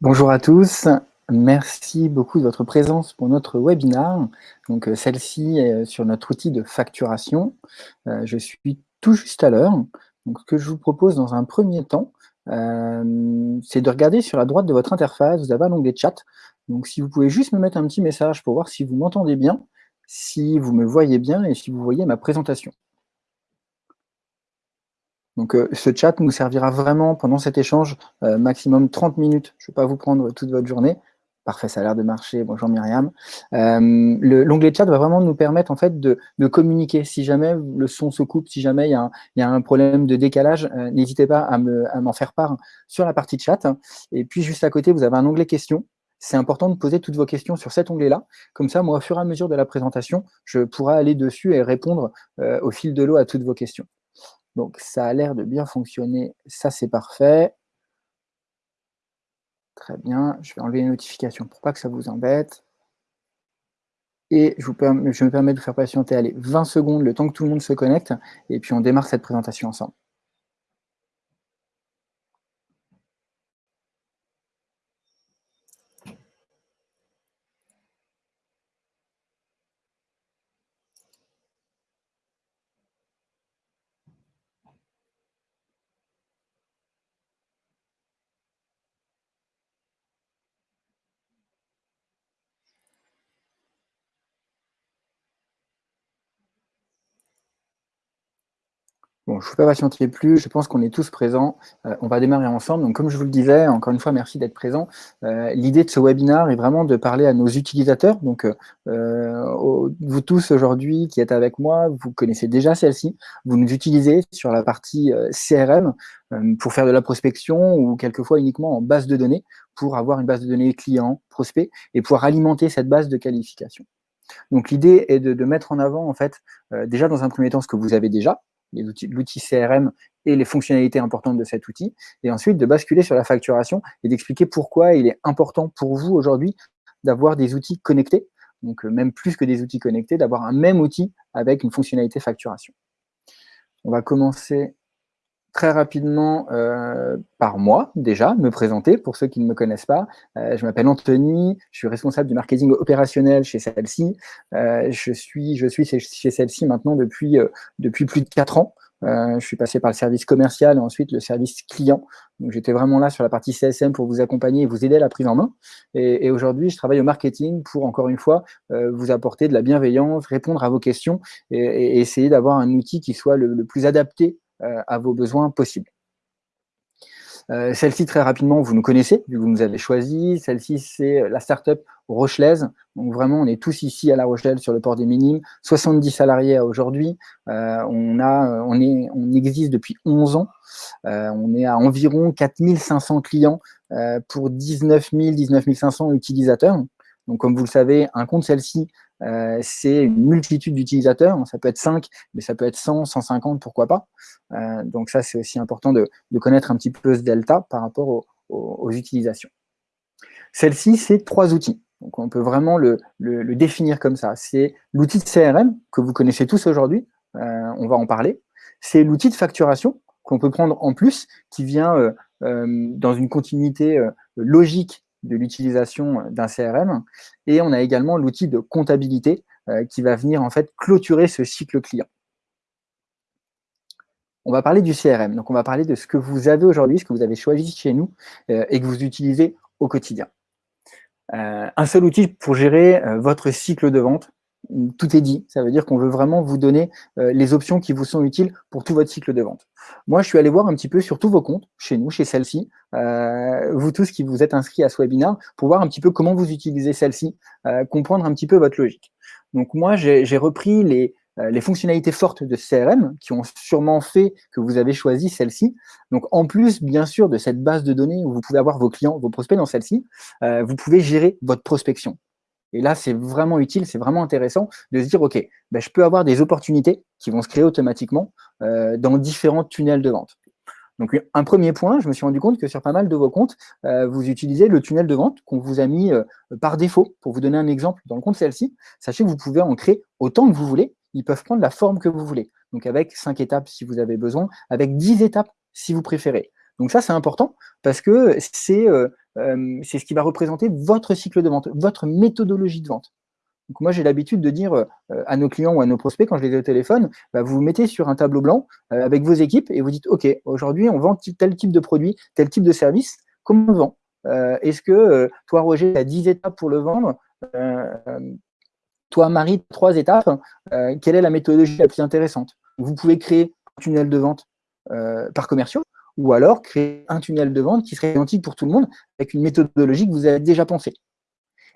Bonjour à tous, merci beaucoup de votre présence pour notre webinar. Donc euh, celle-ci est sur notre outil de facturation. Euh, je suis tout juste à l'heure. Donc ce que je vous propose dans un premier temps, euh, c'est de regarder sur la droite de votre interface, vous avez un onglet chat. Donc si vous pouvez juste me mettre un petit message pour voir si vous m'entendez bien, si vous me voyez bien et si vous voyez ma présentation. Donc euh, ce chat nous servira vraiment pendant cet échange, euh, maximum 30 minutes. Je ne vais pas vous prendre toute votre journée. Parfait, ça a l'air de marcher. Bonjour Myriam. Euh, l'onglet chat va vraiment nous permettre en fait de, communiquer. Si jamais le son se coupe, si jamais il y, a un, problème de décalage, n'hésitez pas à m'en faire part sur la partie chat. Et puis juste à côté, vous avez un onglet questions. C'est important de poser toutes vos questions sur cet onglet-là. Comme ça, moi, au fur et à mesure de la présentation, je pourrai aller dessus et répondre au fil de l'eau à toutes vos questions. Donc, ça a l'air de bien fonctionner. Ça, c'est parfait. Très bien. Je vais enlever les notifications pour pas que ça vous embête. Et je, me permets de vous faire patienter allez, 20 secondes, le temps que tout le monde se connecte, et puis on démarre cette présentation ensemble. Bon, je ne vous fais patienter plus, je pense qu'on est tous présents. Euh, on va démarrer ensemble. Donc, comme je vous le disais, encore une fois, merci d'être présent. Euh, l'idée de ce webinaire est vraiment de parler à nos utilisateurs. Donc, euh, vous tous aujourd'hui qui êtes avec moi, vous connaissez déjà celle-ci. Vous nous utilisez sur la partie CRM pour faire de la prospection ou quelquefois uniquement en base de données pour avoir une base de données client, prospect et pouvoir alimenter cette base de qualification. Donc, l'idée est de, de, mettre en avant, en fait, déjà dans un premier temps, ce que vous avez déjà, l'outil CRM et les fonctionnalités importantes de cet outil, et ensuite de basculer sur la facturation et d'expliquer pourquoi il est important pour vous aujourd'hui d'avoir des outils connectés, donc euh, même plus que des outils connectés, d'avoir un même outil avec une fonctionnalité facturation. On va commencer très rapidement euh, par moi, déjà, me présenter, pour ceux qui ne me connaissent pas. Euh, je m'appelle Anthony, je suis responsable du marketing opérationnel chez celle-ci. Euh, je, suis, je suis chez celle-ci maintenant depuis, depuis plus de 4 ans. je suis passé par le service commercial et ensuite le service client. Donc j'étais vraiment là sur la partie CSM pour vous accompagner et vous aider à la prise en main. Et, aujourd'hui, je travaille au marketing pour, encore une fois, vous apporter de la bienveillance, répondre à vos questions et, essayer d'avoir un outil qui soit le plus adapté euh, à vos besoins possibles. Euh, celle-ci, très rapidement, vous nous connaissez, vous nous avez choisi. Celle-ci, c'est la startup Rochelaise. Donc vraiment, on est tous ici à La Rochelle sur le port des Minimes. 70 salariés aujourd'hui. Euh, on, a, on, est, on existe depuis 11 ans. on est à environ 4500 clients pour 19 000, 19 500 utilisateurs. Donc, comme vous le savez, un compte celle-ci, euh, c'est une multitude d'utilisateurs. Ça peut être 5, mais ça peut être 100, 150, pourquoi pas. Euh, donc ça, c'est aussi important de, connaître un petit peu ce delta par rapport aux, utilisations. Celle-ci, c'est trois outils. Donc on peut vraiment le, définir comme ça. C'est l'outil de CRM que vous connaissez tous aujourd'hui, euh, on va en parler. C'est l'outil de facturation qu'on peut prendre en plus, qui vient dans une continuité logique de l'utilisation d'un CRM. Et on a également l'outil de comptabilité euh, qui va venir en fait clôturer ce cycle client. On va parler du CRM, donc on va parler de ce que vous avez aujourd'hui, ce que vous avez choisi chez nous euh, et que vous utilisez au quotidien. Euh, un seul outil pour gérer votre cycle de vente, tout est dit. Ça veut dire qu'on veut vraiment vous donner euh, les options qui vous sont utiles pour tout votre cycle de vente. Moi, je suis allé voir un petit peu sur tous vos comptes, chez nous, chez celle-ci, euh, vous tous qui vous êtes inscrits à ce webinaire, pour voir un petit peu comment vous utilisez celle-ci, euh, comprendre un petit peu votre logique. Donc moi, j'ai repris les, les fonctionnalités fortes de CRM qui ont sûrement fait que vous avez choisi celle-ci. Donc, en plus, bien sûr, de cette base de données où vous pouvez avoir vos clients, vos prospects dans celle-ci, vous pouvez gérer votre prospection. Et là, c'est vraiment utile, c'est vraiment intéressant de se dire, OK, ben, je peux avoir des opportunités qui vont se créer automatiquement euh, dans différents tunnels de vente. Donc, un premier point, je me suis rendu compte que sur pas mal de vos comptes, euh, vous utilisez le tunnel de vente qu'on vous a mis euh, par défaut. Pour vous donner un exemple, dans le compte celle-ci, sachez que vous pouvez en créer autant que vous voulez. Ils peuvent prendre la forme que vous voulez. Donc, avec cinq étapes si vous avez besoin, avec 10 étapes si vous préférez. Donc ça, c'est important parce que c'est ce qui va représenter votre cycle de vente, votre méthodologie de vente. Donc moi, j'ai l'habitude de dire à nos clients ou à nos prospects, quand je les ai au téléphone, bah, vous vous mettez sur un tableau blanc avec vos équipes et vous dites, OK, aujourd'hui, on vend tel type de produit, tel type de service, comment on vend? Est-ce que toi, Roger, tu as 10 étapes pour le vendre? Toi, Marie, trois étapes, quelle est la méthodologie la plus intéressante? Vous pouvez créer un tunnel de vente par commerciaux, ou alors créer un tunnel de vente qui serait identique pour tout le monde avec une méthodologie que vous avez déjà pensée.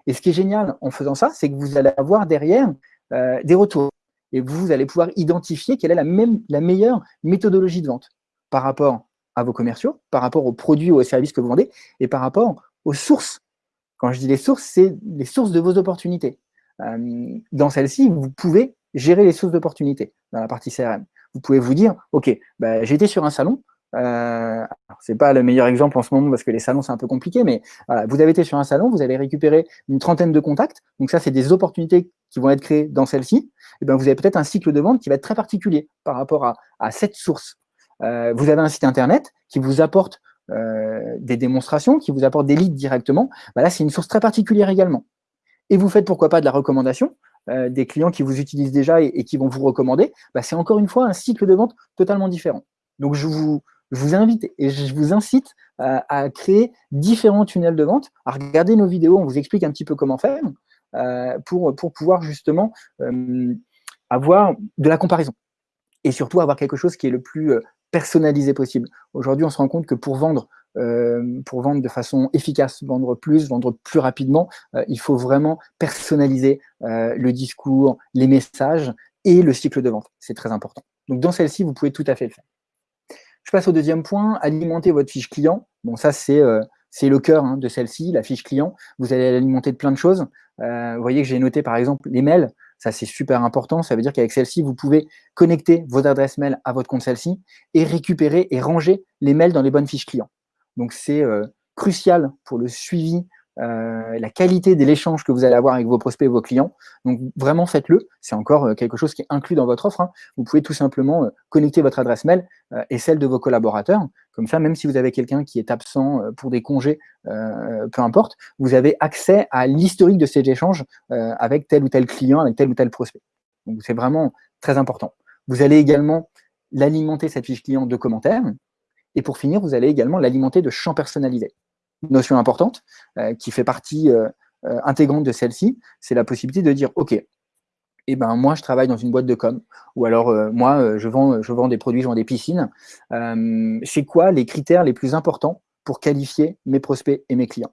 Et ce qui est génial en faisant ça, c'est que vous allez avoir derrière euh, des retours. Et vous allez pouvoir identifier quelle est la, meilleure méthodologie de vente par rapport à vos commerciaux, par rapport aux produits ou aux services que vous vendez, et par rapport aux sources. Quand je dis les sources, c'est les sources de vos opportunités. Euh, dans celle-ci, vous pouvez gérer les sources d'opportunités dans la partie CRM. Vous pouvez vous dire, OK, bah, été sur un salon, euh, c'est pas le meilleur exemple en ce moment parce que les salons c'est un peu compliqué, mais vous avez été sur un salon, vous allez récupérer une trentaine de contacts. Donc ça, c'est des opportunités qui vont être créées dans celle-ci. Et eh ben vous avez peut-être un cycle de vente qui va être très particulier par rapport à, cette source. Euh, vous avez un site internet qui vous apporte euh, des démonstrations, qui vous apporte des leads directement. Bah là, c'est une source très particulière également. Et vous faites pourquoi pas de la recommandation. Euh, des clients qui vous utilisent déjà et, et qui vont vous recommander, bah c'est encore une fois un cycle de vente totalement différent. Donc, je vous, je vous invite et je vous incite à, créer différents tunnels de vente, à regarder nos vidéos, on vous explique un petit peu comment faire euh, pour, pour pouvoir justement euh, avoir de la comparaison et surtout avoir quelque chose qui est le plus euh, personnalisé possible. Aujourd'hui, on se rend compte que pour vendre, pour vendre de façon efficace, vendre plus, vendre plus rapidement, il faut vraiment personnaliser le discours, les messages et le cycle de vente. C'est très important. Donc dans celle-ci, vous pouvez tout à fait le faire. Je passe au deuxième point, alimenter votre fiche client. Bon, ça, c'est euh, le cœur hein, de celle-ci, la fiche client. Vous allez l'alimenter de plein de choses. Euh, vous voyez que j'ai noté, par exemple, les mails. Ça, c'est super important. Ça veut dire qu'avec celle-ci, vous pouvez connecter vos adresses mail à votre compte celle-ci et récupérer et ranger les mails dans les bonnes fiches clients. Donc, c'est euh, crucial pour le suivi euh, la qualité de l'échange que vous allez avoir avec vos prospects et vos clients. Donc vraiment faites-le, c'est encore euh, quelque chose qui est inclus dans votre offre. Hein. Vous pouvez tout simplement euh, connecter votre adresse mail et celle de vos collaborateurs. Comme ça, même si vous avez quelqu'un qui est absent pour des congés, peu importe, vous avez accès à l'historique de ces échanges avec tel ou tel client, avec tel ou tel prospect. Donc c'est vraiment très important. Vous allez également l'alimenter, cette fiche client, de commentaires. Et pour finir, vous allez également l'alimenter de champs personnalisés notion importante euh, qui fait partie euh, euh, intégrante de celle-ci, c'est la possibilité de dire, OK, eh ben, moi, je travaille dans une boîte de com, ou alors moi, je, vends, je vends des produits, je vends des piscines. c'est quoi les critères les plus importants pour qualifier mes prospects et mes clients?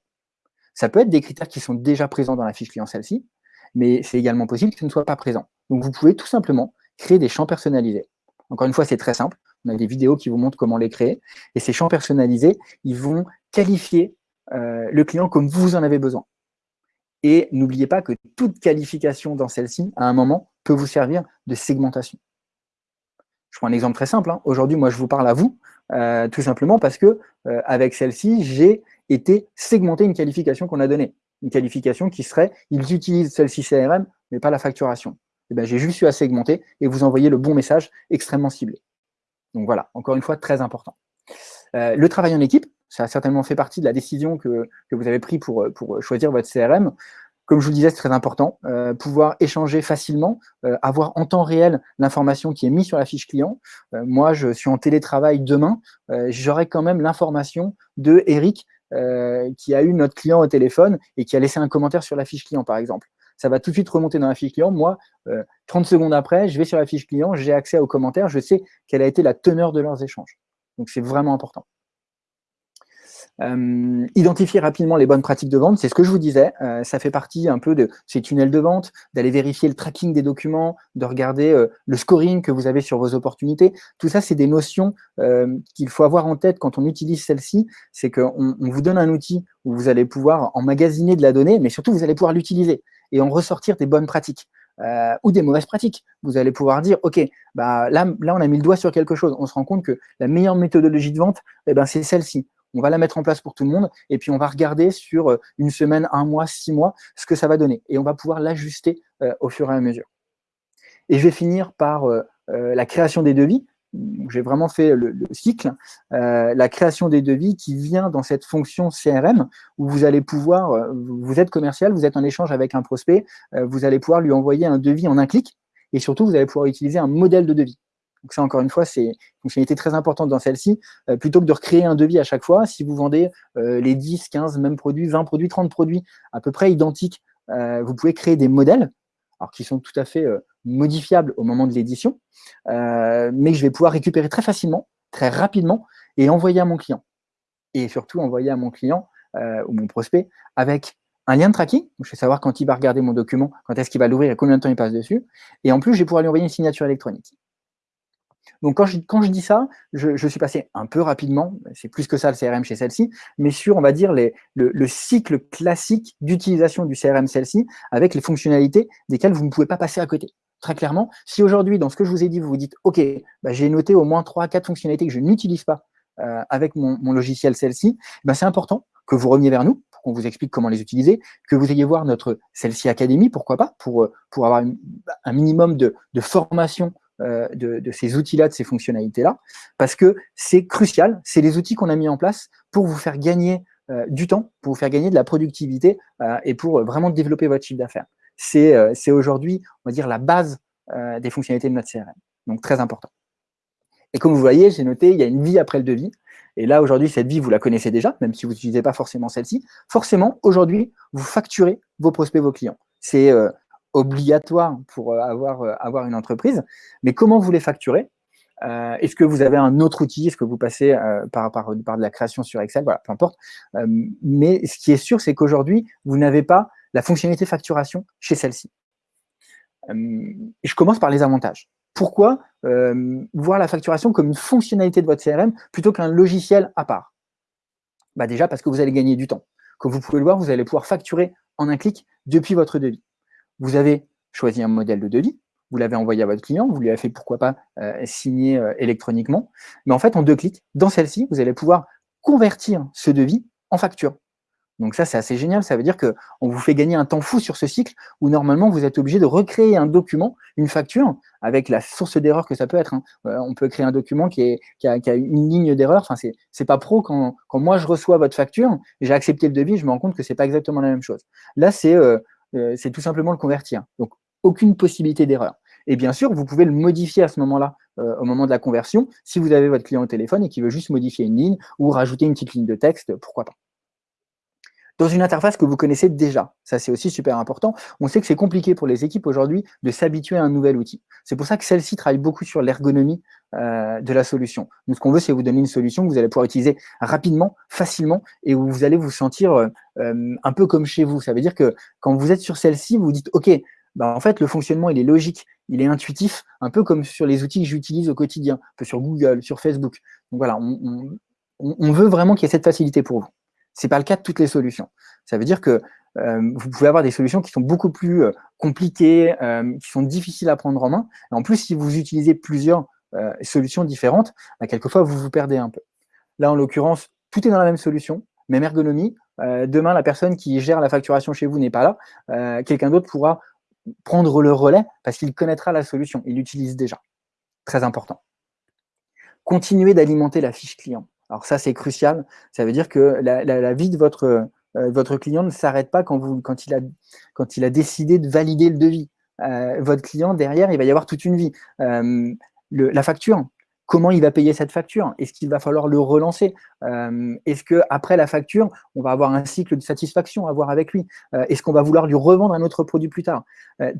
Ça peut être des critères qui sont déjà présents dans la fiche client celle-ci, mais c'est également possible ce ne soit pas présent. Donc, vous pouvez tout simplement créer des champs personnalisés. Encore une fois, c'est très simple. On a des vidéos qui vous montrent comment les créer. Et ces champs personnalisés, ils vont qualifier euh, le client comme vous en avez besoin. Et n'oubliez pas que toute qualification dans celle-ci, à un moment, peut vous servir de segmentation. Je prends un exemple très simple. Hein. Aujourd'hui, moi, je vous parle à vous, euh, tout simplement parce que euh, avec celle-ci, j'ai été segmenté une qualification qu'on a donnée. Une qualification qui serait, ils utilisent celle-ci CRM, mais pas la facturation. Eh ben, j'ai juste eu à segmenter et vous envoyer le bon message extrêmement ciblé. Donc voilà, encore une fois, très important. le travail en équipe, ça a certainement fait partie de la décision que, vous avez prise pour, pour choisir votre CRM. Comme je vous le disais, c'est très important, euh, pouvoir échanger facilement, euh, avoir en temps réel l'information qui est mise sur la fiche client. Euh, moi, je suis en télétravail demain, j'aurai quand même l'information de Eric qui a eu notre client au téléphone et qui a laissé un commentaire sur la fiche client, par exemple. Ça va tout de suite remonter dans la fiche client. Moi, 30 secondes après, je vais sur la fiche client, j'ai accès aux commentaires, je sais quelle a été la teneur de leurs échanges. Donc, c'est vraiment important. Euh, identifier rapidement les bonnes pratiques de vente, c'est ce que je vous disais, euh, ça fait partie un peu de ces tunnels de vente, d'aller vérifier le tracking des documents, de regarder euh, le scoring que vous avez sur vos opportunités. Tout ça, c'est des notions qu'il faut avoir en tête quand on utilise celle-ci, c'est qu'on on vous donne un outil où vous allez pouvoir emmagasiner de la donnée, mais surtout, vous allez pouvoir l'utiliser et en ressortir des bonnes pratiques. ou des mauvaises pratiques. Vous allez pouvoir dire, OK, bah, là, là, on a mis le doigt sur quelque chose. On se rend compte que la meilleure méthodologie de vente, eh ben, c'est celle-ci on va la mettre en place pour tout le monde, et puis on va regarder sur euh, une semaine, un mois, six mois, ce que ça va donner. Et on va pouvoir l'ajuster euh, au fur et à mesure. Et je vais finir par euh, la création des devis. j'ai vraiment fait le, cycle, la création des devis qui vient dans cette fonction CRM où vous allez pouvoir, vous êtes commercial, vous êtes en échange avec un prospect, vous allez pouvoir lui envoyer un devis en un clic et surtout, vous allez pouvoir utiliser un modèle de devis. Donc ça, encore une fois, c'est une fonctionnalité très importante dans celle-ci. plutôt que de recréer un devis à chaque fois, si vous vendez les 10, 15 mêmes produits, 20 produits, 30 produits à peu près identiques, vous pouvez créer des modèles alors qui sont tout à fait modifiable au moment de l'édition, euh, mais que je vais pouvoir récupérer très facilement, très rapidement, et envoyer à mon client. Et surtout envoyer à mon client euh, ou mon prospect avec un lien de tracking, je vais savoir quand il va regarder mon document, quand est-ce qu'il va l'ouvrir et combien de temps il passe dessus, et en plus, je vais pouvoir lui envoyer une signature électronique. Donc quand je, quand je dis ça, je, suis passé un peu rapidement, c'est plus que ça le CRM chez celle-ci, mais sur, on va dire, les, le, cycle classique d'utilisation du CRM celle-ci avec les fonctionnalités desquelles vous ne pouvez pas passer à côté. Très clairement, si aujourd'hui, dans ce que je vous ai dit, vous vous dites, OK, bah, j'ai noté au moins 3 4 fonctionnalités que je n'utilise pas euh, avec mon, logiciel celle-ci, bah, c'est important que vous reveniez vers nous pour qu'on vous explique comment les utiliser, que vous ayez voir notre celle-ci Académie, pourquoi pas, pour, pour avoir un minimum de, de formation euh, de, ces outils-là, de ces fonctionnalités-là, parce que c'est crucial, c'est les outils qu'on a mis en place pour vous faire gagner euh, du temps, pour vous faire gagner de la productivité euh, et pour vraiment développer votre chiffre d'affaires. C'est aujourd'hui, on va dire, la base des fonctionnalités de notre CRM, donc très important. Et comme vous voyez, j'ai noté, il y a une vie après le devis. Et là, aujourd'hui, cette vie, vous la connaissez déjà, même si vous n'utilisez pas forcément celle-ci. Forcément, aujourd'hui, vous facturez vos prospects, vos clients. C'est obligatoire pour euh, avoir, euh, avoir une entreprise, mais comment vous les facturez? Euh, Est-ce que vous avez un autre outil? Est-ce que vous passez par, de la création sur Excel? Voilà, peu importe. mais ce qui est sûr, c'est qu'aujourd'hui, vous n'avez pas la fonctionnalité facturation chez celle-ci. je commence par les avantages. Pourquoi voir la facturation comme une fonctionnalité de votre CRM plutôt qu'un logiciel à part? Bah Déjà parce que vous allez gagner du temps. Comme vous pouvez le voir, vous allez pouvoir facturer en un clic depuis votre devis vous avez choisi un modèle de devis, vous l'avez envoyé à votre client, vous lui avez fait pourquoi pas euh, signer euh, électroniquement, mais en fait en deux clics, dans celle-ci, vous allez pouvoir convertir ce devis en facture. Donc ça, c'est assez génial, ça veut dire qu'on vous fait gagner un temps fou sur ce cycle où normalement vous êtes obligé de recréer un document, une facture, avec la source d'erreur que ça peut être. Hein. Euh, on peut créer un document qui, a, une ligne d'erreur, enfin c'est pas pro quand, quand, moi je reçois votre facture, j'ai accepté le devis, je me rends compte que c'est pas exactement la même chose. Là, c'est euh, c'est tout simplement le convertir. Donc, aucune possibilité d'erreur. Et bien sûr, vous pouvez le modifier à ce moment-là, euh, au moment de la conversion, si vous avez votre client au téléphone et qu'il veut juste modifier une ligne ou rajouter une petite ligne de texte, pourquoi pas dans une interface que vous connaissez déjà. Ça, c'est aussi super important. On sait que c'est compliqué pour les équipes aujourd'hui de s'habituer à un nouvel outil. C'est pour ça que celle-ci travaille beaucoup sur l'ergonomie euh, de la solution. Nous, ce qu'on veut, c'est vous donner une solution que vous allez pouvoir utiliser rapidement, facilement, et où vous allez vous sentir euh, euh, un peu comme chez vous. Ça veut dire que quand vous êtes sur celle-ci, vous dites, OK, bah, en fait, le fonctionnement, il est logique, il est intuitif, un peu comme sur les outils que j'utilise au quotidien, un peu sur Google, sur Facebook. Donc voilà, on, on veut vraiment qu'il y ait cette facilité pour vous. Ce n'est pas le cas de toutes les solutions. Ça veut dire que euh, vous pouvez avoir des solutions qui sont beaucoup plus euh, compliquées, euh, qui sont difficiles à prendre en main. En plus, si vous utilisez plusieurs solutions différentes, bah, quelquefois, vous vous perdez un peu. Là, en l'occurrence, tout est dans la même solution, même ergonomie. demain, la personne qui gère la facturation chez vous n'est pas là. Quelqu'un d'autre pourra prendre le relais parce qu'il connaîtra la solution. Il l'utilise déjà. Très important. Continuez d'alimenter la fiche client. Alors ça, c'est crucial. Ça veut dire que la, vie de votre, euh, votre client ne s'arrête pas quand, vous, quand, il a, quand il a décidé de valider le devis. Euh, votre client, derrière, il va y avoir toute une vie. Euh, la facture, comment il va payer cette facture? Est-ce qu'il va falloir le relancer? Est-ce qu'après la facture, on va avoir un cycle de satisfaction à voir avec lui? Est-ce qu'on va vouloir lui revendre un autre produit plus tard?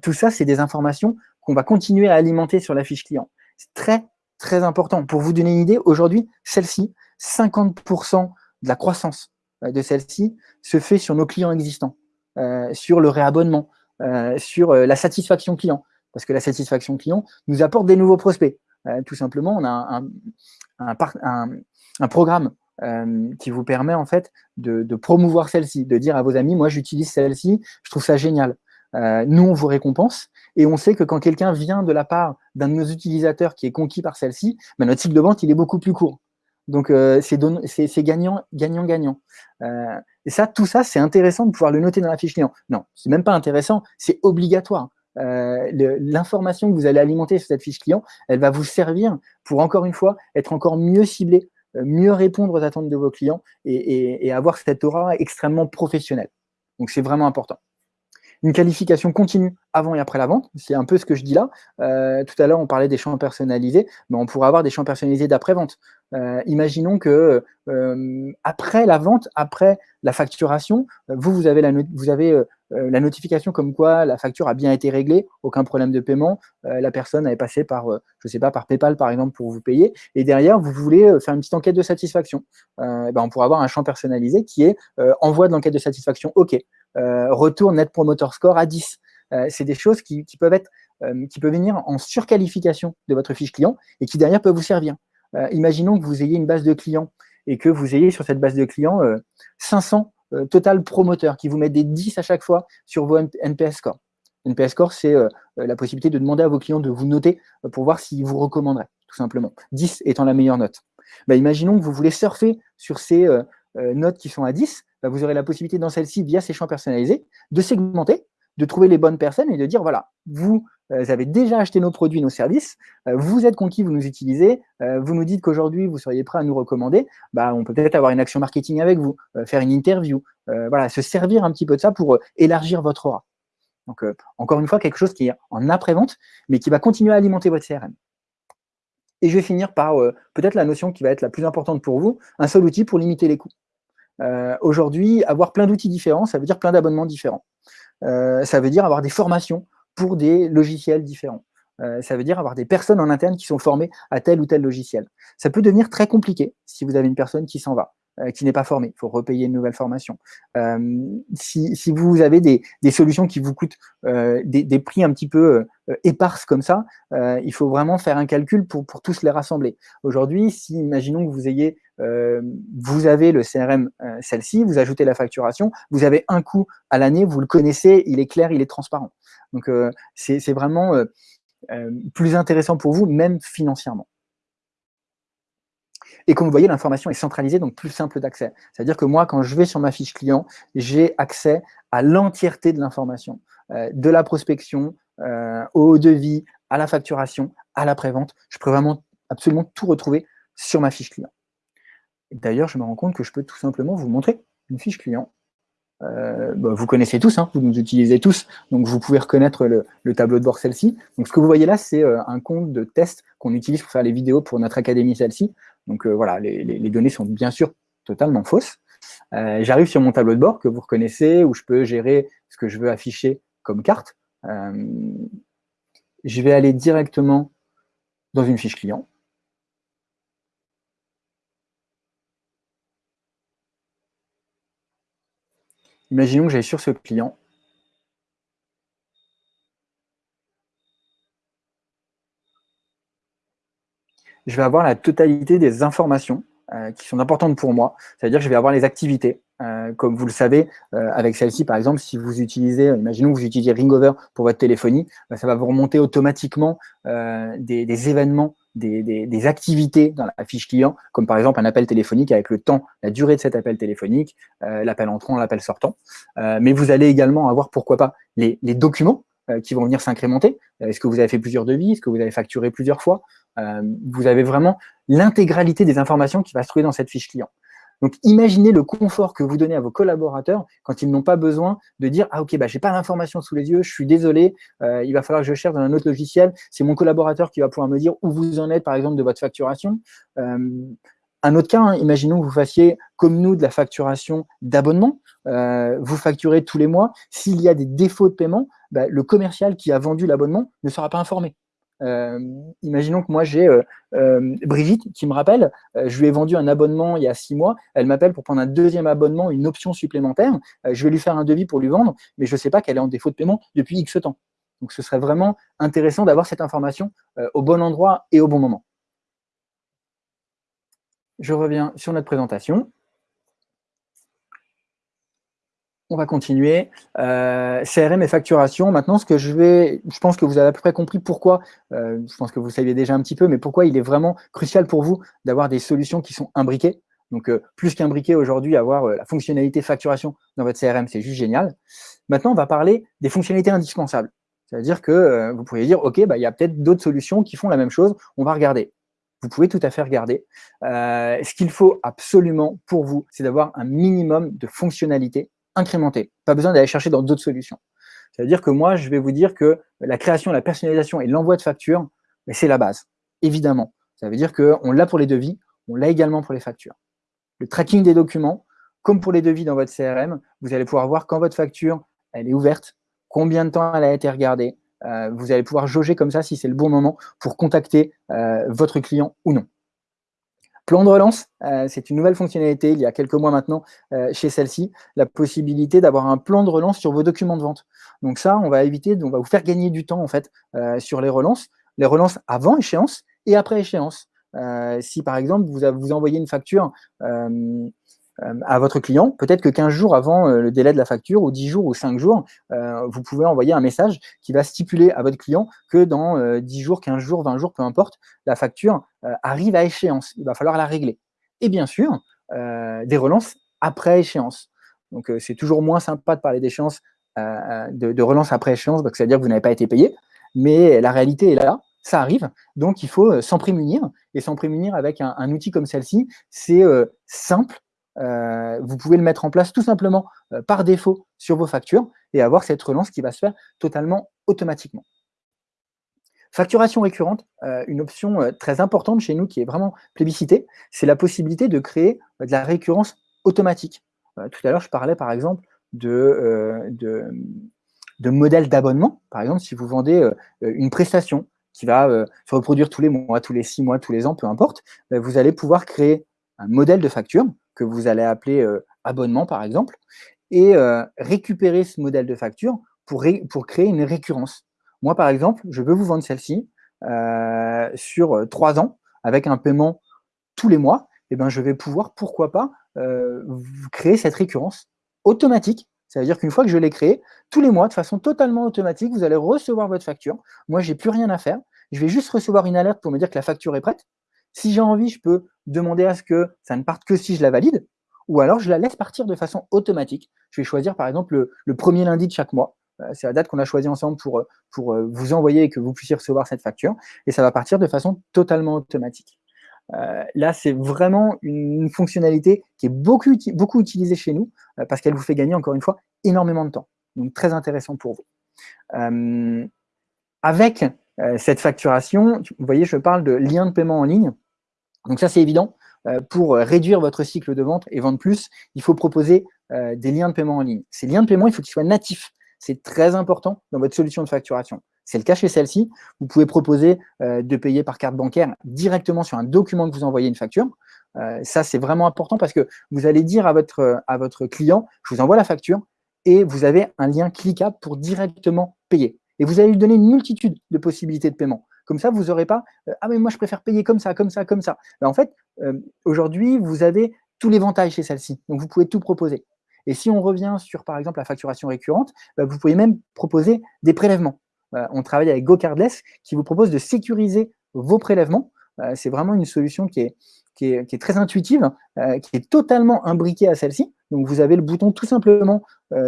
Tout ça, c'est des informations qu'on va continuer à alimenter sur la fiche client. C'est très, très important. Pour vous donner une idée, aujourd'hui, celle-ci, 50% de la croissance euh, de celle-ci se fait sur nos clients existants, euh, sur le réabonnement, euh, sur la satisfaction client. Parce que la satisfaction client nous apporte des nouveaux prospects. tout simplement, on a un, programme qui vous permet en fait de, promouvoir celle-ci, de dire à vos amis, moi j'utilise celle-ci, je trouve ça génial. nous, on vous récompense et on sait que quand quelqu'un vient de la part d'un de nos utilisateurs qui est conquis par celle-ci, ben, notre cycle de vente il est beaucoup plus court. Donc, euh, c'est gagnant, gagnant, gagnant. Euh, et ça, tout ça, c'est intéressant de pouvoir le noter dans la fiche client. Non, c'est même pas intéressant, c'est obligatoire. l'information que vous allez alimenter sur cette fiche client, elle va vous servir pour, encore une fois, être encore mieux ciblé, mieux répondre aux attentes de vos clients et, avoir cette aura extrêmement professionnelle. Donc, c'est vraiment important une qualification continue avant et après la vente. C'est un peu ce que je dis là. Euh, tout à l'heure, on parlait des champs personnalisés, mais on pourrait avoir des champs personnalisés d'après-vente. Euh, imaginons que euh, après la vente, après la facturation, vous, vous avez la, vous avez, la notification comme quoi la facture a bien été réglée, aucun problème de paiement, la personne avait passé par, je sais pas, par PayPal par exemple pour vous payer, et derrière, vous voulez faire une petite enquête de satisfaction. ben, on pourrait avoir un champ personnalisé qui est envoi de l'enquête de satisfaction, OK. retour Net Promoter Score à 10. c'est des choses qui peuvent être qui peuvent venir en surqualification de votre fiche client et qui derrière peuvent vous servir. Euh, imaginons que vous ayez une base de clients et que vous ayez sur cette base de clients 500 euh, euh, total promoteurs qui vous mettent des 10 à chaque fois sur vos NPS scores. NPS score, c'est la possibilité de demander à vos clients de vous noter pour voir s'ils vous recommanderaient, tout simplement. 10 étant la meilleure note. Bah, imaginons que vous voulez surfer sur ces notes qui sont à 10, bah, vous aurez la possibilité dans celle-ci, via ces champs personnalisés, de segmenter, de trouver les bonnes personnes et de dire, voilà, vous vous avez déjà acheté nos produits, nos services, euh, vous êtes conquis, vous nous utilisez, euh, vous nous dites qu'aujourd'hui, vous seriez prêt à nous recommander, bah, on peut peut-être avoir une action marketing avec vous, faire une interview, voilà, se servir un petit peu de ça pour élargir votre aura. Donc, encore une fois, quelque chose qui est en après-vente, mais qui va continuer à alimenter votre CRM. Et je vais finir par peut-être la notion qui va être la plus importante pour vous, un seul outil pour limiter les coûts. Aujourd'hui, avoir plein d'outils différents, ça veut dire plein d'abonnements différents. ça veut dire avoir des formations pour des logiciels différents. Euh, ça veut dire avoir des personnes en interne qui sont formées à tel ou tel logiciel. Ça peut devenir très compliqué si vous avez une personne qui s'en va, euh, qui n'est pas formée. Il faut repayer une nouvelle formation. Euh, si, vous avez des, solutions qui vous coûtent des, prix un petit peu éparses comme ça, il faut vraiment faire un calcul pour, tous les rassembler. Aujourd'hui, si imaginons que vous ayez vous avez le CRM, celle-ci, vous ajoutez la facturation, vous avez un coût à l'année, vous le connaissez, il est clair, il est transparent. Donc, euh, c'est vraiment euh, euh, plus intéressant pour vous, même financièrement. Et comme vous voyez, l'information est centralisée, donc plus simple d'accès. C'est-à-dire que moi, quand je vais sur ma fiche client, j'ai accès à l'entièreté de l'information, de la prospection, au devis, à la facturation, à la prévente. Je peux vraiment absolument tout retrouver sur ma fiche client. D'ailleurs, je me rends compte que je peux tout simplement vous montrer une fiche client euh, bah, vous connaissez tous, hein, vous nous utilisez tous, donc vous pouvez reconnaître le, tableau de bord celle-ci. Ce que vous voyez là, c'est euh, un compte de test qu'on utilise pour faire les vidéos pour notre académie celle-ci. Donc euh, voilà, les, données sont bien sûr totalement fausses. J'arrive sur mon tableau de bord que vous reconnaissez, où je peux gérer ce que je veux afficher comme carte. je vais aller directement dans une fiche client. Imaginons que j'aille sur ce client. Je vais avoir la totalité des informations euh, qui sont importantes pour moi. C'est-à-dire que je vais avoir les activités. Euh, comme vous le savez, euh, avec celle-ci, par exemple, si vous utilisez, imaginons que vous utilisez Ringover pour votre téléphonie, bah, ça va vous remonter automatiquement des, événements des, activités dans la fiche client, comme par exemple un appel téléphonique avec le temps, la durée de cet appel téléphonique, euh, l'appel entrant, l'appel sortant. Euh, mais vous allez également avoir, pourquoi pas, les, documents euh, qui vont venir s'incrémenter. Est-ce que vous avez fait plusieurs devis? Est-ce que vous avez facturé plusieurs fois? Vous avez vraiment l'intégralité des informations qui va se trouver dans cette fiche client. Donc, imaginez le confort que vous donnez à vos collaborateurs quand ils n'ont pas besoin de dire « Ah, ok, bah, je n'ai pas l'information sous les yeux, je suis désolé, euh, il va falloir que je cherche dans un autre logiciel. C'est mon collaborateur qui va pouvoir me dire où vous en êtes, par exemple, de votre facturation. Euh, un autre cas, hein, imaginons que vous fassiez, comme nous, de la facturation d'abonnement. Euh, vous facturez tous les mois. S'il y a des défauts de paiement, bah, le commercial qui a vendu l'abonnement ne sera pas informé. Euh, imaginons que moi j'ai euh, euh, Brigitte qui me rappelle, je lui ai vendu un abonnement il y a six mois, elle m'appelle pour prendre un deuxième abonnement, une option supplémentaire, je vais lui faire un devis pour lui vendre, mais je ne sais pas qu'elle est en défaut de paiement depuis X temps. Donc ce serait vraiment intéressant d'avoir cette information au bon endroit et au bon moment. Je reviens sur notre présentation. On va continuer. Euh, CRM et facturation. Maintenant, ce que je vais, je pense que vous avez à peu près compris pourquoi, euh, je pense que vous saviez déjà un petit peu, mais pourquoi il est vraiment crucial pour vous d'avoir des solutions qui sont imbriquées. Donc, euh, plus qu'imbriquées aujourd'hui, avoir la fonctionnalité facturation dans votre CRM, c'est juste génial. Maintenant, on va parler des fonctionnalités indispensables. C'est-à-dire que vous pourriez dire, OK, bah, il y a peut-être d'autres solutions qui font la même chose, on va regarder. Vous pouvez tout à fait regarder. ce qu'il faut absolument pour vous, c'est d'avoir un minimum de fonctionnalités incrémentées. Pas besoin d'aller chercher dans d'autres solutions. C'est-à-dire que moi, je vais vous dire que la création, la personnalisation et l'envoi de factures, c'est la base, évidemment. Ça veut dire qu'on l'a pour les devis, on l'a également pour les factures. Le tracking des documents, comme pour les devis dans votre CRM, vous allez pouvoir voir quand votre facture elle est ouverte, combien de temps elle a été regardée. Euh, vous allez pouvoir jauger comme ça si c'est le bon moment pour contacter euh, votre client ou non. Plan de relance, euh, c'est une nouvelle fonctionnalité il y a quelques mois maintenant chez celle-ci, la possibilité d'avoir un plan de relance sur vos documents de vente. Donc ça, on va éviter, on va vous faire gagner du temps en fait sur les relances, les relances avant échéance et après échéance. si par exemple vous, vous envoyez une facture euh, à votre client, peut-être que 15 jours avant euh, le délai de la facture, ou 10 jours ou 5 jours, euh, vous pouvez envoyer un message qui va stipuler à votre client que dans 10 jours, 15 jours, 20 jours, peu importe, la facture arrive à échéance. Il va falloir la régler. Et bien sûr, des relances après échéance. Donc, c'est toujours moins sympa de parler d'échéance, de, relance après échéance, parce que ça veut dire que vous n'avez pas été payé. Mais la réalité est là, ça arrive. Donc, il faut s'en prémunir. Et s'en prémunir avec un outil comme celle-ci, c'est simple, euh, vous pouvez le mettre en place tout simplement euh, par défaut sur vos factures et avoir cette relance qui va se faire totalement automatiquement. Facturation récurrente, euh, une option très importante chez nous qui est vraiment plébiscitée, c'est la possibilité de créer de la récurrence automatique. tout à l'heure, je parlais par exemple de, de, modèles d'abonnement. Par exemple, si vous vendez une prestation qui va se reproduire tous les mois, tous les six mois, tous les ans, peu importe, vous allez pouvoir créer un modèle de facture que vous allez appeler euh, abonnement, par exemple, et euh, récupérer ce modèle de facture pour, créer une récurrence. Moi, par exemple, je veux vous vendre celle-ci euh, sur trois ans avec un paiement tous les mois. Et eh ben, je vais pouvoir, pourquoi pas, créer cette récurrence automatique. Ça veut dire qu'une fois que je l'ai créée, tous les mois, de façon totalement automatique, vous allez recevoir votre facture. Moi, j'ai plus rien à faire. Je vais juste recevoir une alerte pour me dire que la facture est prête. Si j'ai envie, je peux demander à ce que ça ne parte que si je la valide, ou alors je la laisse partir de façon automatique. Je vais choisir par exemple le, premier lundi de chaque mois. Euh, c'est la date qu'on a choisie ensemble pour, pour euh, vous envoyer et que vous puissiez recevoir cette facture. Et ça va partir de façon totalement automatique. Euh, là, c'est vraiment une, fonctionnalité qui est beaucoup, beaucoup utilisée chez nous parce qu'elle vous fait gagner, encore une fois, énormément de temps. Donc, très intéressant pour vous. avec cette facturation, vous voyez, je parle de lien de paiement en ligne. Donc ça, c'est évident. Euh, pour réduire votre cycle de vente et vendre plus, il faut proposer euh, des liens de paiement en ligne. Ces liens de paiement, il faut qu'ils soient natifs. C'est très important dans votre solution de facturation. C'est le cas chez celle-ci. Vous pouvez proposer euh, de payer par carte bancaire directement sur un document que vous envoyez une facture. ça, c'est vraiment important parce que vous allez dire à votre, à votre client, je vous envoie la facture et vous avez un lien cliquable pour directement payer. Et vous allez lui donner une multitude de possibilités de paiement. Comme ça, vous n'aurez pas euh, Ah, mais moi, je préfère payer comme ça, comme ça, comme ça. Ben, en fait, euh, aujourd'hui, vous avez tout l'éventail chez celle-ci. Donc, vous pouvez tout proposer. Et si on revient sur, par exemple, la facturation récurrente, ben, vous pouvez même proposer des prélèvements. Euh, on travaille avec GoCardless qui vous propose de sécuriser vos prélèvements. C'est vraiment une solution qui est, très intuitive, qui est totalement imbriquée à celle-ci. Donc, vous avez le bouton tout simplement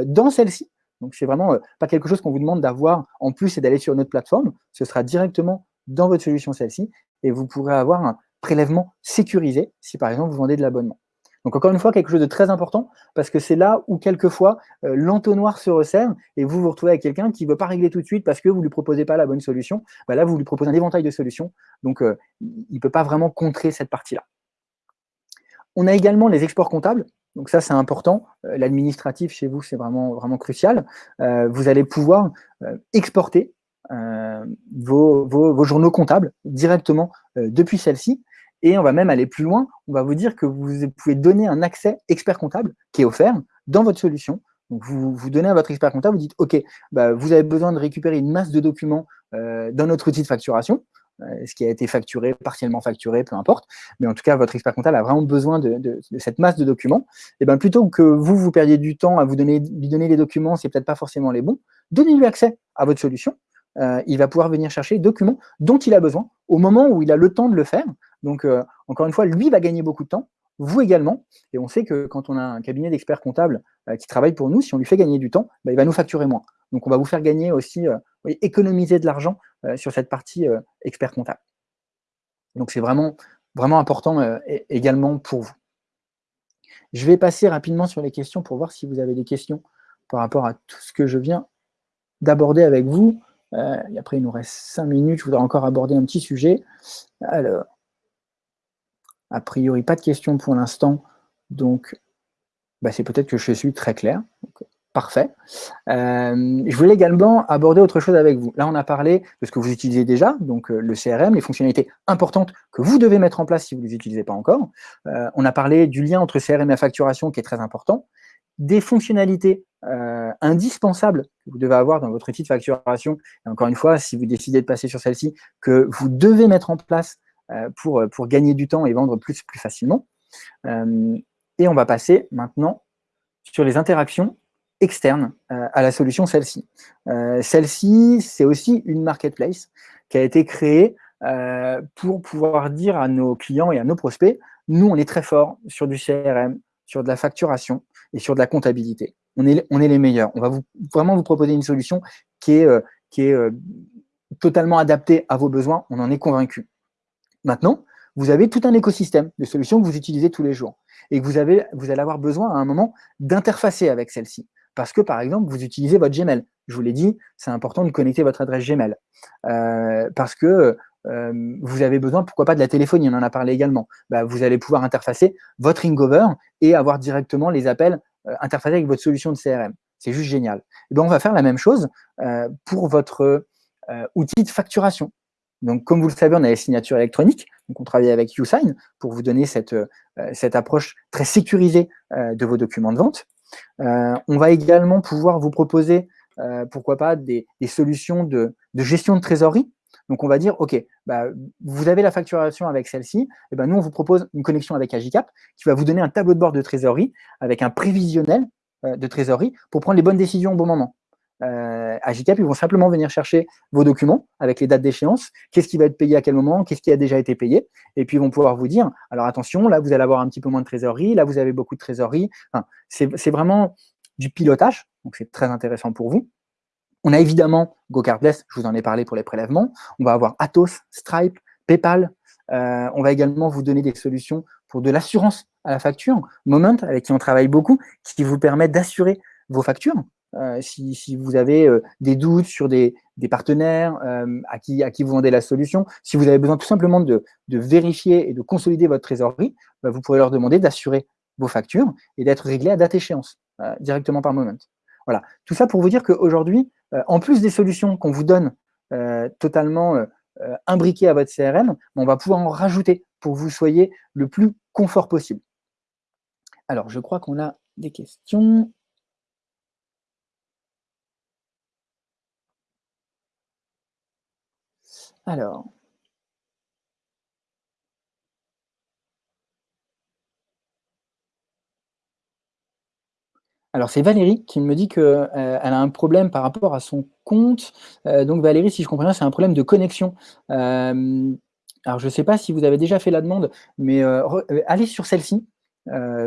dans celle-ci. Donc, c'est vraiment pas quelque chose qu'on vous demande d'avoir en plus et d'aller sur notre plateforme. Ce sera directement dans votre solution celle-ci et vous pourrez avoir un prélèvement sécurisé si par exemple vous vendez de l'abonnement. Donc encore une fois, quelque chose de très important parce que c'est là où quelquefois euh, l'entonnoir se resserre et vous vous retrouvez avec quelqu'un qui ne veut pas régler tout de suite parce que vous ne lui proposez pas la bonne solution. Bah là, vous lui proposez un éventail de solutions, donc euh, il ne peut pas vraiment contrer cette partie-là. On a également les exports comptables. Donc ça, c'est important. Euh, l'administratif chez vous, c'est vraiment, vraiment crucial. vous allez pouvoir exporter euh, vos, journaux comptables directement euh, depuis celle-ci. Et on va même aller plus loin, on va vous dire que vous pouvez donner un accès expert comptable qui est offert dans votre solution. Donc vous, vous donnez à votre expert comptable, vous dites, OK, bah, vous avez besoin de récupérer une masse de documents euh, dans notre outil de facturation, ce qui a été facturé, partiellement facturé, peu importe. Mais en tout cas, votre expert comptable a vraiment besoin de, cette masse de documents. Et bien plutôt que vous, vous perdiez du temps à vous donner, lui donner les documents, c'est peut-être pas forcément les bons, donnez-lui accès à votre solution euh, il va pouvoir venir chercher les documents dont il a besoin au moment où il a le temps de le faire. Donc, euh, encore une fois, lui va gagner beaucoup de temps, vous également. Et on sait que quand on a un cabinet d'experts comptables qui travaille pour nous, si on lui fait gagner du temps, bah, il va nous facturer moins. Donc, on va vous faire gagner aussi, économiser de l'argent sur cette partie expert comptable. Donc, c'est vraiment, vraiment important également pour vous. Je vais passer rapidement sur les questions pour voir si vous avez des questions par rapport à tout ce que je viens d'aborder avec vous. Euh, et après, il nous reste cinq minutes. Je voudrais encore aborder un petit sujet. Alors, a priori, pas de questions pour l'instant. Donc, bah, c'est peut-être que je suis très clair. parfait. Euh, je voulais également aborder autre chose avec vous. Là, on a parlé de ce que vous utilisez déjà, donc euh, le CRM, les fonctionnalités importantes que vous devez mettre en place si vous ne les utilisez pas encore. on a parlé du lien entre CRM et facturation qui est très important des fonctionnalités euh, indispensables que vous devez avoir dans votre outil de facturation. Et encore une fois, si vous décidez de passer sur celle-ci, que vous devez mettre en place euh, pour, pour gagner du temps et vendre plus, plus facilement. Euh, et on va passer maintenant sur les interactions externes à la solution celle-ci. celle-ci, c'est aussi une marketplace qui a été créée pour pouvoir dire à nos clients et à nos prospects, nous, on est très fort sur du CRM, sur de la facturation et sur de la comptabilité. On est, on est les meilleurs. On va vraiment vous proposer une solution qui est, euh, qui est euh, totalement adaptée à vos besoins. On en est convaincu. Maintenant, vous avez tout un écosystème de solutions que vous utilisez tous les jours et que vous, avez, vous allez avoir besoin à un moment d'interfacer avec celle-ci. Parce que, par exemple, vous utilisez votre Gmail. Je vous l'ai dit, c'est important de connecter votre adresse Gmail. Euh, parce que euh, vous avez besoin, pourquoi pas, de la téléphonie, on en a parlé également. Bah, vous allez pouvoir interfacer votre Ringover et avoir directement les appels euh, interfacés avec votre solution de CRM. C'est juste génial. Et ben, on va faire la même chose euh, pour votre outil de facturation. Donc, comme vous le savez, on a les signatures électroniques. Donc, on travaille avec YouSign pour vous donner cette, cette approche très sécurisée de vos documents de vente. on va également pouvoir vous proposer, pourquoi pas, des, solutions de, de gestion de trésorerie donc, on va dire, OK, bah, vous avez la facturation avec celle-ci, et eh ben nous, on vous propose une connexion avec Agicap qui va vous donner un tableau de bord de trésorerie avec un prévisionnel euh, de trésorerie pour prendre les bonnes décisions au bon moment. Euh, Agicap, ils vont simplement venir chercher vos documents avec les dates d'échéance, qu'est-ce qui va être payé à quel moment, qu'est-ce qui a déjà été payé, et puis ils vont pouvoir vous dire, alors attention, là, vous allez avoir un petit peu moins de trésorerie, là, vous avez beaucoup de trésorerie. c'est vraiment du pilotage, donc c'est très intéressant pour vous. On a évidemment GoCardless, je vous en ai parlé pour les prélèvements. On va avoir Atos, Stripe, PayPal. Euh, on va également vous donner des solutions pour de l'assurance à la facture. Moment, avec qui on travaille beaucoup, qui vous permet d'assurer vos factures. Euh, si, vous avez euh, des doutes sur des, partenaires à, qui, à qui vous vendez la solution, si vous avez besoin tout simplement de, vérifier et de consolider votre trésorerie, bah, vous pourrez leur demander d'assurer vos factures et d'être réglé à date échéance, directement par Moment. Voilà, tout ça pour vous dire qu'aujourd'hui, euh, en plus des solutions qu'on vous donne euh, totalement euh, imbriquées à votre CRM, on va pouvoir en rajouter pour que vous soyez le plus confort possible. Alors, je crois qu'on a des questions. Alors, Alors, c'est Valérie qui me dit qu'elle euh, a un problème par rapport à son compte. Euh, donc, Valérie, si je comprends bien, c'est un problème de connexion. Euh, alors, je ne sais pas si vous avez déjà fait la demande, mais allez sur celle-ci.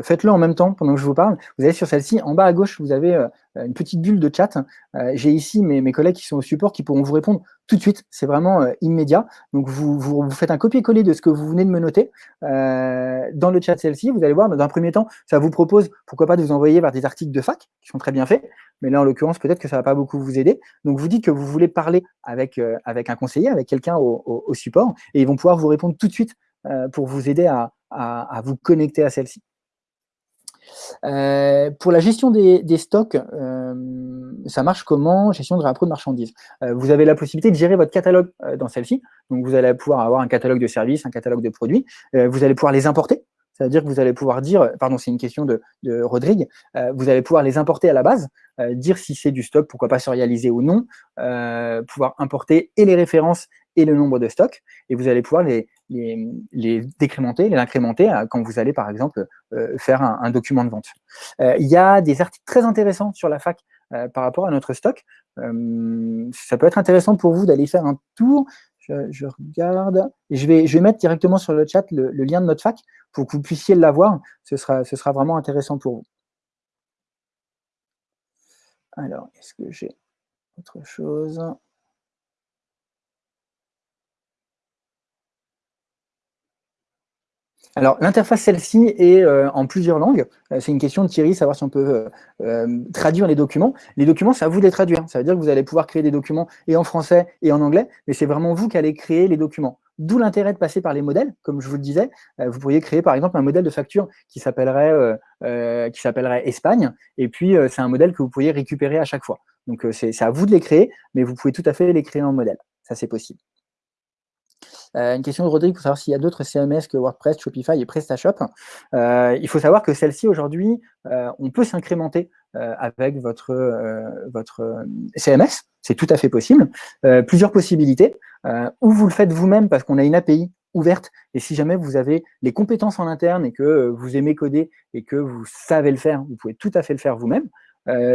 Faites-le en même temps pendant que je vous parle. Vous allez sur celle-ci. En bas à gauche, vous avez une petite bulle de chat. J'ai ici mes, collègues qui sont au support qui pourront vous répondre tout de suite. C'est vraiment immédiat. Donc, vous, faites un copier-coller de ce que vous venez de me noter dans le chat celle-ci. Vous allez voir, dans un premier temps, ça vous propose, pourquoi pas, de vous envoyer vers des articles de fac qui sont très bien faits. Mais là, en l'occurrence, peut-être que ça ne va pas beaucoup vous aider. Donc, vous dites que vous voulez parler avec, avec un conseiller, avec quelqu'un au, support, et ils vont pouvoir vous répondre tout de suite pour vous aider à, à vous connecter à celle-ci. Euh, pour la gestion des, stocks, euh, ça marche comment? Gestion de réappro de marchandises. Euh, vous avez la possibilité de gérer votre catalogue dans celle-ci. Donc, vous allez pouvoir avoir un catalogue de services, un catalogue de produits. vous allez pouvoir les importer. C'est-à-dire que vous allez pouvoir dire, pardon, c'est une question de, Rodrigue, vous allez pouvoir les importer à la base, dire si c'est du stock, pourquoi pas serialiser ou non, pouvoir importer et les références et le nombre de stocks, et vous allez pouvoir les, les, décrémenter, les incrémenter euh, quand vous allez, par exemple, euh, faire un, document de vente. Euh, il y a des articles très intéressants sur la fac par rapport à notre stock. ça peut être intéressant pour vous d'aller faire un tour. Je, regarde. Je vais, je vais mettre directement sur le chat le, lien de notre fac pour que vous puissiez l'avoir, ce sera, ce sera vraiment intéressant pour vous. Alors, est-ce que j'ai autre chose? Alors, l'interface, celle-ci, est euh, en plusieurs langues. Euh, c'est une question de Thierry, savoir si on peut euh, traduire les documents. Les documents, c'est à vous de les traduire. Ça veut dire que vous allez pouvoir créer des documents et en français et en anglais, mais c'est vraiment vous qui allez créer les documents. D'où l'intérêt de passer par les modèles, comme je vous le disais. vous pourriez créer, par exemple, un modèle de facture qui s'appellerait qui s'appellerait Espagne, et puis c'est un modèle que vous pourriez récupérer à chaque fois. Donc, c'est à vous de les créer, mais vous pouvez tout à fait les créer en modèle. Ça, c'est possible. Euh, une question de Rodrigue pour savoir s'il y a d'autres CMS que WordPress, Shopify et PrestaShop. Euh, il faut savoir que celle-ci, aujourd'hui, euh, on peut s'incrémenter avec votre, votre CMS. C'est tout à fait possible. plusieurs possibilités. ou vous le faites vous-même parce qu'on a une API ouverte. Et si jamais vous avez les compétences en interne et que vous aimez coder et que vous savez le faire, vous pouvez tout à fait le faire vous-même.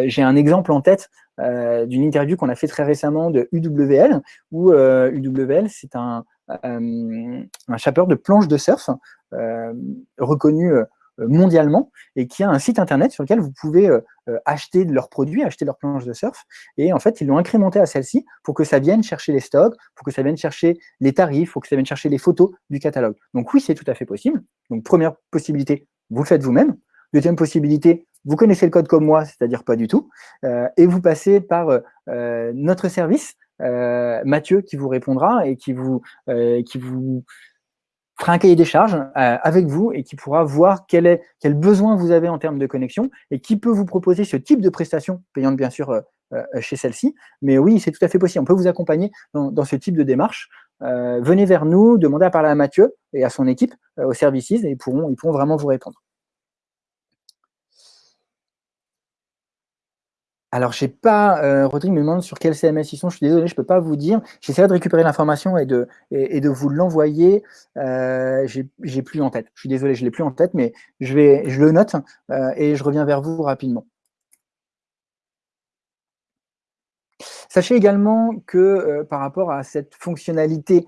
J'ai un exemple en tête d'une interview qu'on a fait très récemment de UWL, où UWL, c'est un, euh, un chapeur de planches de surf euh, reconnu euh, mondialement et qui a un site internet sur lequel vous pouvez acheter leurs produits, acheter leurs planches de surf. Et en fait, ils l'ont incrémenté à celle-ci pour que ça vienne chercher les stocks, pour que ça vienne chercher les tarifs, pour que ça vienne chercher les photos du catalogue. Donc oui, c'est tout à fait possible. Donc première possibilité, vous le faites vous-même. Deuxième possibilité, vous connaissez le code comme moi, c'est-à-dire pas du tout, et vous passez par notre service euh, Mathieu qui vous répondra et qui vous, euh, qui vous fera un cahier des charges euh, avec vous et qui pourra voir quel, est, quel besoin vous avez en termes de connexion et qui peut vous proposer ce type de prestation, payante bien sûr chez celle-ci. Mais oui, c'est tout à fait possible. On peut vous accompagner dans, ce type de démarche. venez vers nous, demandez à parler à Mathieu et à son équipe, aux services, et ils pourront vraiment vous répondre. Alors, je sais pas, euh, Rodrigue me demande sur quel CMS ils sont. Je suis désolé, je ne peux pas vous dire. J'essaierai de récupérer l'information et de, et, de vous l'envoyer. Euh, j'ai plus en tête. Je suis désolé, je l'ai plus en tête, mais je, vais, je le note euh, et je reviens vers vous rapidement. Sachez également que euh, par rapport à cette fonctionnalité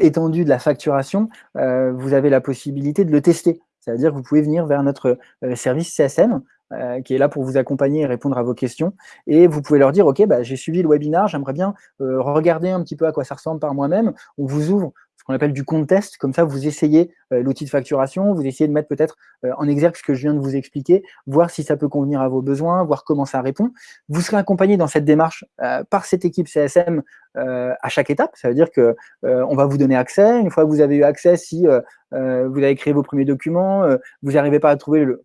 étendue de la facturation, vous avez la possibilité de le tester. C'est-à-dire que vous pouvez venir vers notre service CSM euh, qui est là pour vous accompagner et répondre à vos questions. Et vous pouvez leur dire, OK, bah, j'ai suivi le webinaire, j'aimerais bien euh, regarder un petit peu à quoi ça ressemble par moi-même. On vous ouvre ce qu'on appelle du compte test, comme ça vous essayez euh, l'outil de facturation, vous essayez de mettre peut-être en exergue ce que je viens de vous expliquer, voir si ça peut convenir à vos besoins, voir comment ça répond. Vous serez accompagné dans cette démarche par cette équipe CSM à chaque étape. Ça veut dire que on va vous donner accès. Une fois que vous avez eu accès, si vous avez créé vos premiers documents, vous n'arrivez pas à trouver le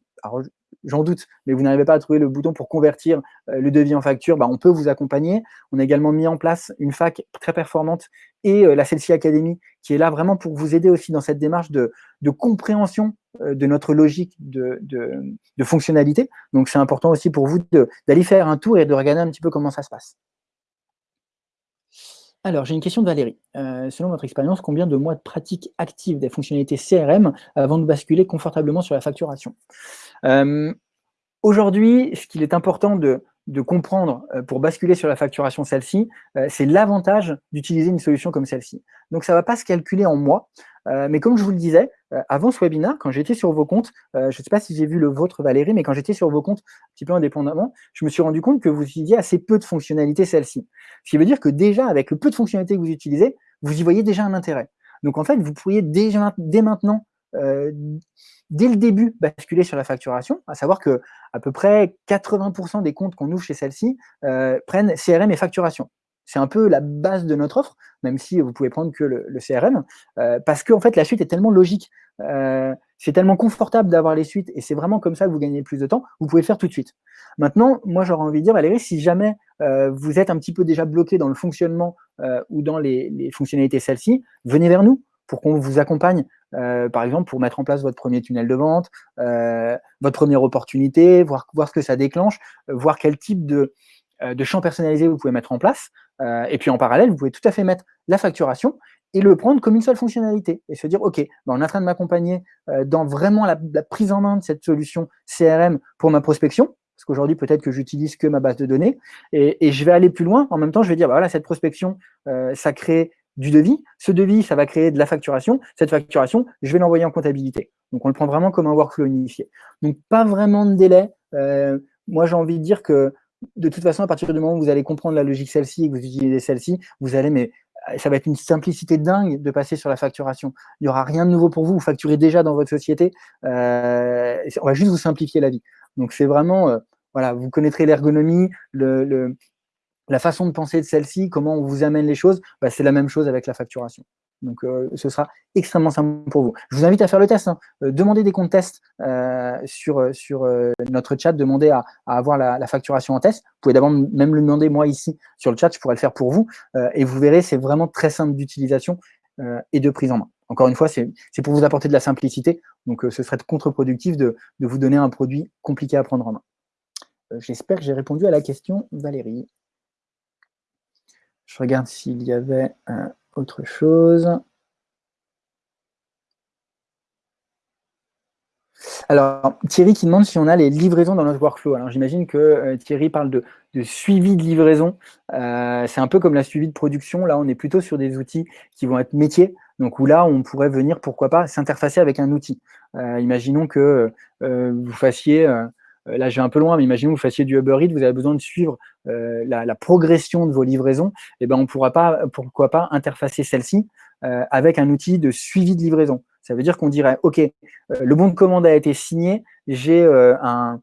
j'en doute, mais vous n'arrivez pas à trouver le bouton pour convertir euh, le devis en facture, bah, on peut vous accompagner. On a également mis en place une fac très performante et euh, la Celsi Academy qui est là vraiment pour vous aider aussi dans cette démarche de, compréhension euh, de notre logique de, de fonctionnalité. Donc c'est important aussi pour vous d'aller faire un tour et de regarder un petit peu comment ça se passe. Alors, j'ai une question de Valérie. selon votre expérience, combien de mois de pratique active des fonctionnalités CRM avant de basculer confortablement sur la facturation? Euh, aujourd'hui, ce qu'il est important de, comprendre euh, pour basculer sur la facturation celle-ci, euh, c'est l'avantage d'utiliser une solution comme celle-ci. Donc, ça ne va pas se calculer en mois, mais comme je vous le disais, avant ce webinaire, quand j'étais sur vos comptes, je ne sais pas si j'ai vu le vôtre Valérie, mais quand j'étais sur vos comptes un petit peu indépendamment, je me suis rendu compte que vous utilisiez assez peu de fonctionnalités celle-ci. Ce qui veut dire que déjà, avec le peu de fonctionnalités que vous utilisez, vous y voyez déjà un intérêt. Donc en fait, vous pourriez déjà, dès maintenant dès le début basculer sur la facturation, à savoir que à peu près 80% des comptes qu'on ouvre chez celle-ci euh, prennent CRM et facturation. C'est un peu la base de notre offre, même si vous pouvez prendre que le, CRM, euh, parce qu'en fait la suite est tellement logique, euh, c'est tellement confortable d'avoir les suites, et c'est vraiment comme ça que vous gagnez plus de temps, vous pouvez le faire tout de suite. Maintenant, moi j'aurais envie de dire, Valérie, si jamais vous êtes un petit peu déjà bloqué dans le fonctionnement ou dans les, fonctionnalités celles-ci, venez vers nous pour qu'on vous accompagne euh, par exemple, pour mettre en place votre premier tunnel de vente, euh, votre première opportunité, voir, ce que ça déclenche, euh, voir quel type de, de champ personnalisé vous pouvez mettre en place. Et puis en parallèle, vous pouvez tout à fait mettre la facturation et le prendre comme une seule fonctionnalité et se dire, OK, ben, on est en train de m'accompagner dans vraiment la, prise en main de cette solution CRM pour ma prospection, parce qu'aujourd'hui, peut-être que j'utilise que ma base de données, et, je vais aller plus loin. En même temps, je vais dire, bah, voilà, cette prospection, ça crée du devis. Ce devis, ça va créer de la facturation. Cette facturation, je vais l'envoyer en comptabilité. Donc, on le prend vraiment comme un workflow unifié. Donc, pas vraiment de délai. Euh, moi, j'ai envie de dire que de toute façon, à partir du moment où vous allez comprendre la logique celle-ci et que vous utilisez celle-ci, vous allez, mais ça va être une simplicité dingue de passer sur la facturation. Il n'y aura rien de nouveau pour vous, vous facturez déjà dans votre société, euh, on va juste vous simplifier la vie. Donc c'est vraiment, euh, voilà, vous connaîtrez l'ergonomie, le, la façon de penser de celle-ci, comment on vous amène les choses, bah, c'est la même chose avec la facturation. Donc, euh, ce sera extrêmement simple pour vous. Je vous invite à faire le test. Hein. Euh, demandez des comptes tests euh, sur, sur notre chat, demandez à, avoir la, facturation en test. Vous pouvez d'abord même le demander, moi, ici, sur le chat, je pourrais le faire pour vous. et vous verrez, c'est vraiment très simple d'utilisation et de prise en main. Encore une fois, c'est pour vous apporter de la simplicité. Donc, ce serait contre-productif de, de vous donner un produit compliqué à prendre en main. J'espère que j'ai répondu à la question, Valérie. Je regarde s'il y avait autre chose. Alors, Thierry qui demande si on a les livraisons dans notre workflow. Alors, j'imagine que euh, Thierry parle de, suivi de livraison. Euh, c'est un peu comme la suivi de production. Là, on est plutôt sur des outils qui vont être métiers. Donc, où là, on pourrait venir, pourquoi pas, s'interfacer avec un outil. Euh, imaginons que vous fassiez là je vais un peu loin, mais imaginez vous fassiez du Uber Eats, vous avez besoin de suivre euh, la, progression de vos livraisons, et eh ben on pourra pas, pourquoi pas interfacer celle-ci euh, avec un outil de suivi de livraison. Ça veut dire qu'on dirait, OK, le bon de commande a été signé, j'ai un,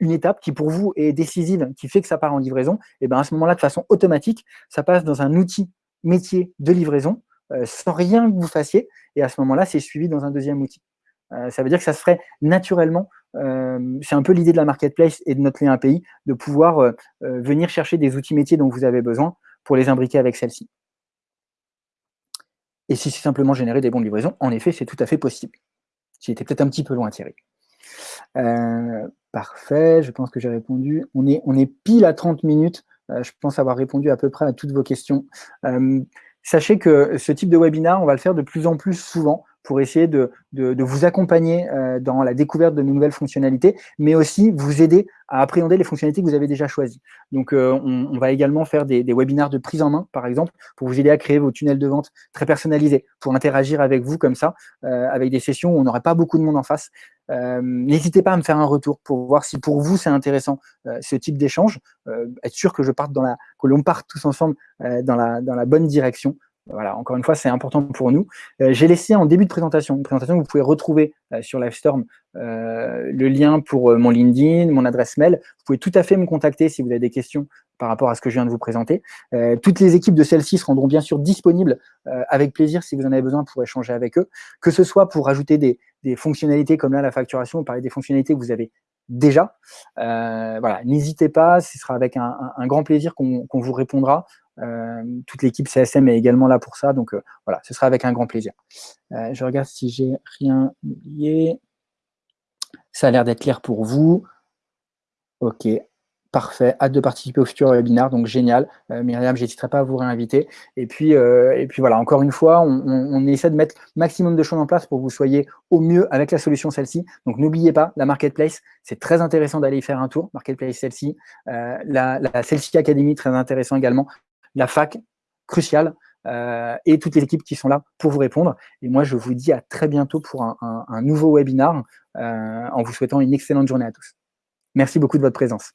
une étape qui pour vous est décisive, qui fait que ça part en livraison, et eh ben à ce moment-là, de façon automatique, ça passe dans un outil métier de livraison, sans rien que vous fassiez, et à ce moment-là, c'est suivi dans un deuxième outil. Ça veut dire que ça se ferait naturellement euh, c'est un peu l'idée de la marketplace et de notre lien API, de pouvoir euh, euh, venir chercher des outils métiers dont vous avez besoin pour les imbriquer avec celle-ci. Et si c'est simplement générer des bons de livraison, en effet, c'est tout à fait possible. Été peut-être un petit peu loin, Thierry. parfait, je pense que j'ai répondu. On est, on est pile à 30 minutes. je pense avoir répondu à peu près à toutes vos questions. sachez que ce type de webinar, on va le faire de plus en plus souvent pour essayer de, de, vous accompagner euh, dans la découverte de nouvelles fonctionnalités, mais aussi vous aider à appréhender les fonctionnalités que vous avez déjà choisies. Donc, euh, on, va également faire des, des, webinaires de prise en main, par exemple, pour vous aider à créer vos tunnels de vente très personnalisés, pour interagir avec vous comme ça, euh, avec des sessions où on n'aurait pas beaucoup de monde en face. N'hésitez pas à me faire un retour pour voir si pour vous c'est intéressant ce type d'échange, être sûr que je parte dans la, que l'on parte tous ensemble dans la, dans la bonne direction. Voilà, encore une fois, c'est important pour nous. Euh, j'ai laissé en début de présentation, une présentation que vous pouvez retrouver euh, sur Livestorm, euh, le lien pour mon LinkedIn, mon adresse mail. Vous pouvez tout à fait me contacter si vous avez des questions par rapport à ce que je viens de vous présenter. toutes les équipes de celle-ci seront bien sûr disponibles avec plaisir si vous en avez besoin pour échanger avec eux, que ce soit pour ajouter des, fonctionnalités comme là la facturation, on parlait des fonctionnalités que vous avez déjà. voilà, n'hésitez pas, ce sera avec un, grand plaisir qu'on vous répondra. Euh, toute l'équipe CSM est également là pour ça, donc euh, voilà, ce sera avec un grand plaisir. Euh, je regarde si j'ai rien oublié. Ça a l'air d'être clair pour vous. Ok, Parfait, hâte de participer au futur webinaire, donc génial. Myriam, je n'hésiterai pas à vous réinviter. Et puis, et puis voilà, encore une fois, on, essaie de mettre maximum de choses en place pour que vous soyez au mieux avec la solution celle-ci. Donc n'oubliez pas, la Marketplace, c'est très intéressant d'aller y faire un tour. Marketplace celle-ci. la, la Academy, très intéressant également la fac, cruciale, euh, et toutes les équipes qui sont là pour vous répondre. Et moi, je vous dis à très bientôt pour un, nouveau webinar, euh, en vous souhaitant une excellente journée à tous. Merci beaucoup de votre présence.